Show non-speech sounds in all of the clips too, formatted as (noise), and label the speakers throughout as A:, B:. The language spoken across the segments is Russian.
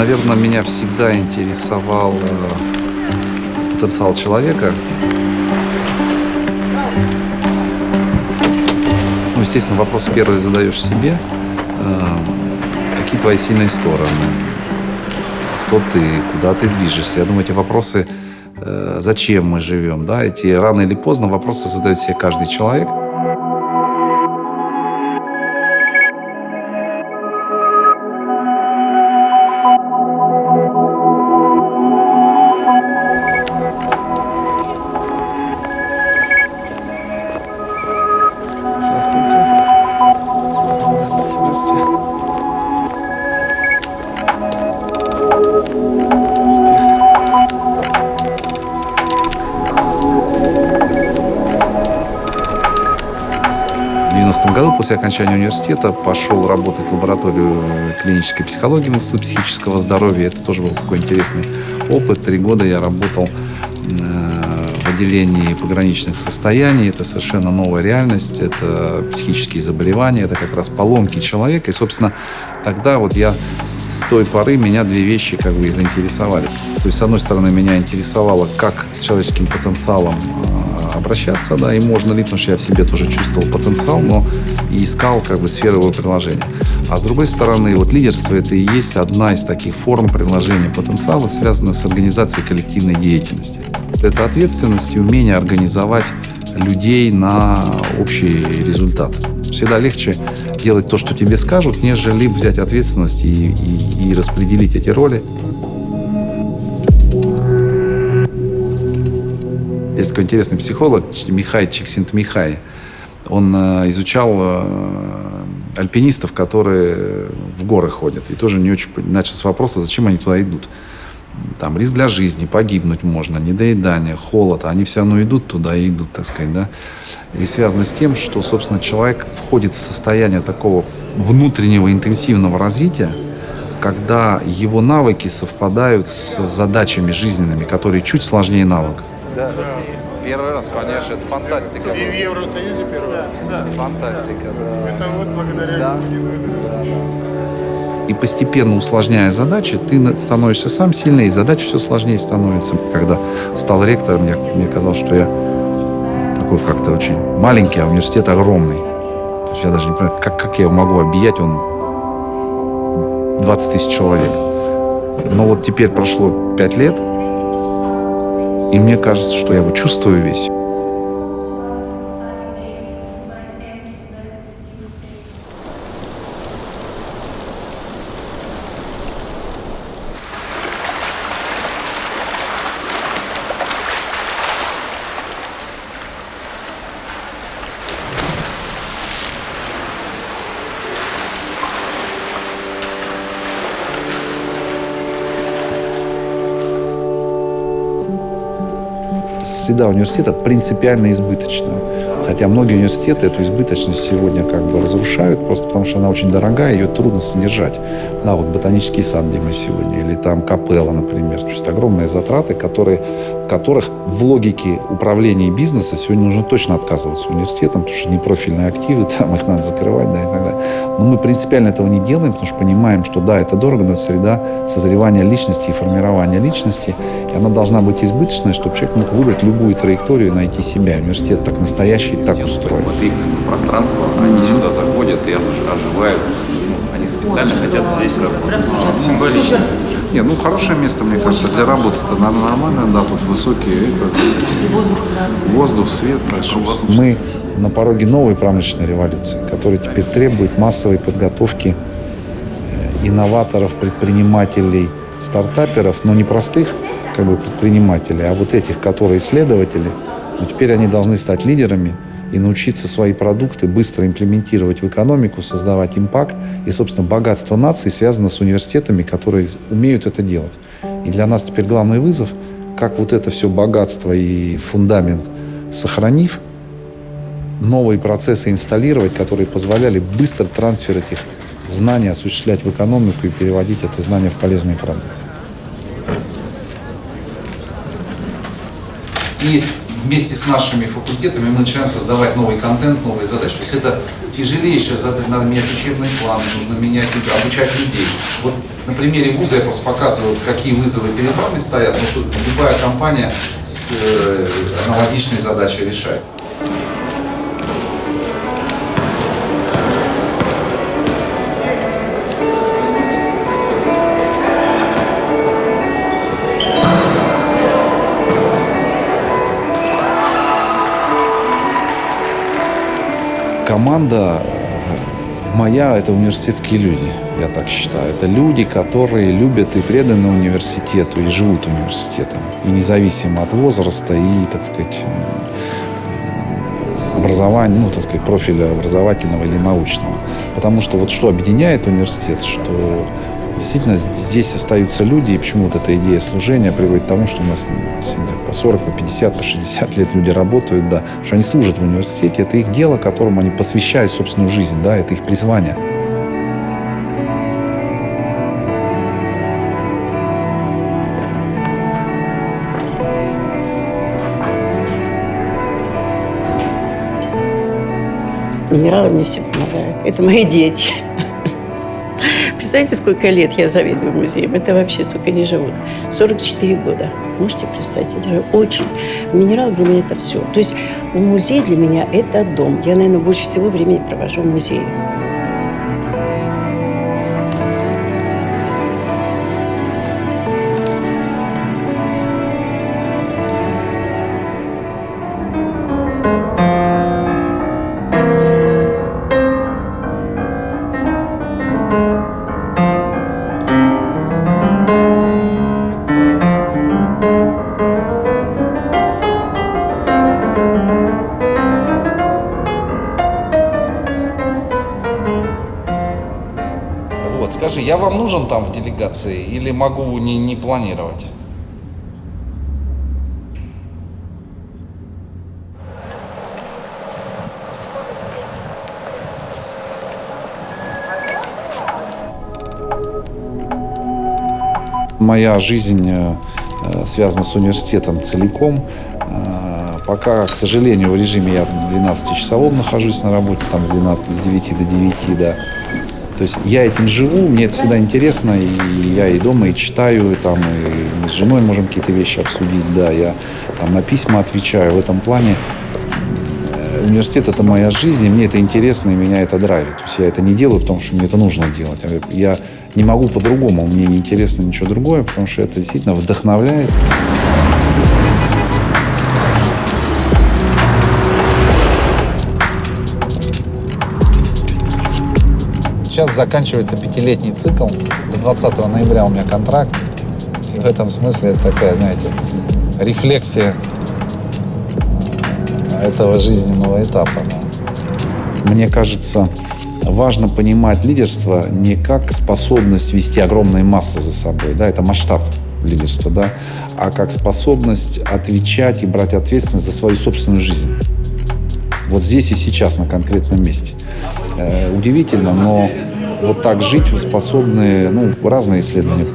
A: Наверное, меня всегда интересовал э, потенциал человека. Ну, естественно, вопрос первый задаешь себе. Э, какие твои сильные стороны? Кто ты? Куда ты движешься? Я думаю, эти вопросы, э, зачем мы живем, да, эти рано или поздно вопросы задает себе каждый человек. В 90 году после окончания университета пошел работать в лабораторию клинической психологии в Институт психического здоровья. Это тоже был такой интересный опыт. Три года я работал э, в отделении пограничных состояний. Это совершенно новая реальность. Это психические заболевания, это как раз поломки человека. И, собственно, тогда вот я с той поры меня две вещи как бы и заинтересовали. То есть, с одной стороны, меня интересовало, как с человеческим потенциалом э, обращаться, да, и можно ли, потому что я в себе тоже чувствовал потенциал, но и искал как бы сферу его приложения. А с другой стороны, вот лидерство это и есть одна из таких форм приложения потенциала, связанная с организацией коллективной деятельности. Это ответственность и умение организовать людей на общий результат. Всегда легче делать то, что тебе скажут, нежели взять ответственность и, и, и распределить эти роли. Есть такой интересный психолог Михай Чиксинт-Михай. Он э, изучал э, альпинистов, которые в горы ходят. И тоже не очень начал с вопроса, зачем они туда идут. Там риск для жизни, погибнуть можно, недоедание, холод. Они все равно идут туда и идут, так сказать, да. И связано с тем, что, собственно, человек входит в состояние такого внутреннего интенсивного развития, когда его навыки совпадают с задачами жизненными, которые чуть сложнее навыков.
B: Да, Россия. Первый раз, конечно, это фантастика.
C: И в Евросоюзе первый раз.
B: Фантастика, да.
C: Это вот благодаря
B: Да.
A: И постепенно усложняя задачи, ты становишься сам сильнее, и задач все сложнее становится. Когда стал ректором, мне, мне казалось, что я такой как-то очень маленький, а университет огромный. То есть я даже не понимаю, как, как я его могу объять, он 20 тысяч человек. Но вот теперь прошло 5 лет, и мне кажется, что я его чувствую весь. Среда университета принципиально избыточна. Хотя многие университеты эту избыточность сегодня как бы разрушают, просто потому что она очень дорогая, ее трудно содержать. Да, вот ботанический сад, где мы сегодня, или там капелла, например. То есть огромные затраты, которые, которых в логике управления бизнеса сегодня нужно точно отказываться университетом, потому что непрофильные активы, (laughs) там их надо закрывать, да, и так далее. Но мы принципиально этого не делаем, потому что понимаем, что да, это дорого, но это среда созревания личности и формирования личности, она должна быть избыточной, чтобы человек мог выбрать любую траекторию и найти себя. Университет так настоящий, так устроен.
D: Вот их пространство, они сюда заходят и ож- оживают. Ну, Они специально хотят здесь работать. Символично.
A: Не, ну хорошее место, мне кажется, для работы. Это нормально, да, тут высокие, это, всякие, воздух, свет. Мы на пороге новой промышленной революции, которая теперь требует массовой подготовки э, инноваторов, предпринимателей, стартаперов, но не простых как бы, предпринимателей, а вот этих, которые исследователи. Но теперь они должны стать лидерами и научиться свои продукты быстро имплементировать в экономику, создавать импакт. И, собственно, богатство нации связано с университетами, которые умеют это делать. И для нас теперь главный вызов, как вот это все богатство и фундамент сохранив, новые процессы инсталлировать, которые позволяли быстро трансфер этих знаний осуществлять в экономику и переводить это знание в полезные продукты.
E: И
A: вместе с нашими факультетами мы начинаем создавать новый контент, новые задачи. То есть это тяжелейшая задача, надо менять учебные планы, нужно менять, обучать людей. Вот на примере вуза я просто показываю, какие вызовы перед вами стоят, но тут любая компания с э, аналогичной задачей решает. Команда моя – это университетские люди, я так считаю. Это люди, которые любят и преданы университету, и живут университетом. И независимо от возраста и, так сказать, образования, ну, так сказать, профиля образовательного или научного. Потому что вот что объединяет университет, что действительно здесь остаются люди, и почему вот эта идея служения приводит к тому, что у нас по 40, по 50, по 60 лет люди работают, да, что они служат в университете, это их дело, которому они посвящают собственную жизнь, да, это их призвание.
E: Минералы мне все помогают. Это мои дети. Представляете, сколько лет я завидую музеям? Это вообще сколько они живут? 44 года. Можете представить? Это же очень... Минерал для меня это все. То есть музей для меня это дом. Я, наверное, больше всего времени провожу в музее.
A: Скажи, я вам нужен там в делегации или могу не, не планировать? Моя жизнь э, э, связана с университетом целиком. Э, Пока, к сожалению, в режиме я 12-часовом нахожусь на работе, там с, 12, с 9 до 9, да. То есть я этим живу, мне это всегда интересно, и я и дома и читаю, и, там, и мы с женой можем какие-то вещи обсудить, да, я там, на письма отвечаю. В этом плане э, университет – это моя жизнь, и мне это интересно, и меня это драйвит. То есть я это не делаю, потому что мне это нужно делать. Я не могу по-другому, мне не интересно ничего другое, потому что это действительно вдохновляет. Сейчас заканчивается пятилетний цикл. До 20 ноября у меня контракт. И в этом смысле это такая, знаете, рефлексия этого жизненного этапа. Мне кажется, важно понимать лидерство не как способность вести огромные массы за собой, да, это масштаб лидерства, да, а как способность отвечать и брать ответственность за свою собственную жизнь. Вот здесь и сейчас, на конкретном месте. Э, удивительно, но вот так жить способны, ну, разные исследования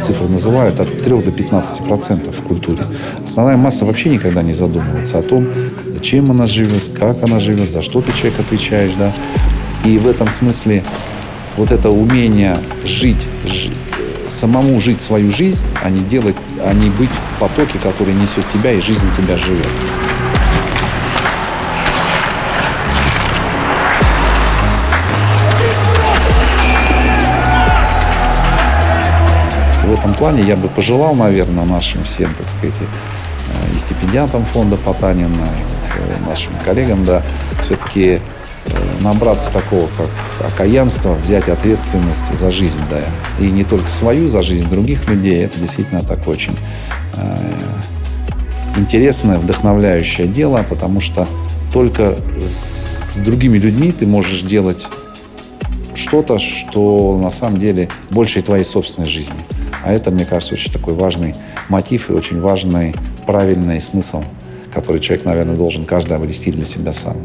A: цифры называют, от 3 до 15 процентов в культуре. Основная масса вообще никогда не задумывается о том, зачем она живет, как она живет, за что ты человек отвечаешь, да. И в этом смысле вот это умение жить, жи- самому жить свою жизнь, а не делать, а не быть в потоке, который несет тебя и жизнь тебя живет. Этом плане я бы пожелал, наверное, нашим всем, так сказать, э, и стипендиатам фонда Потанина, и э, нашим коллегам, да, все-таки набраться такого, как окаянство, взять ответственность за жизнь, да, и не только свою, за жизнь других людей. Это действительно так очень э, интересное, вдохновляющее дело, потому что только с, другими людьми ты можешь делать что-то, что на самом деле больше твоей собственной жизни. А это, мне кажется, очень такой важный мотив и очень важный правильный смысл, который человек, наверное, должен каждый обрести для себя сам.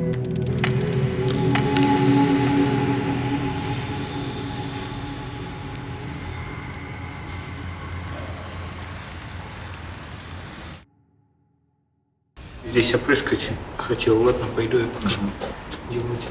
F: здесь опрыскать хотел. Ладно, пойду я покажу. Делайте.